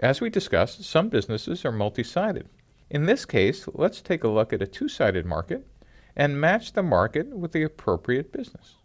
As we discussed, some businesses are multi-sided. In this case, let's take a look at a two-sided market and match the market with the appropriate business.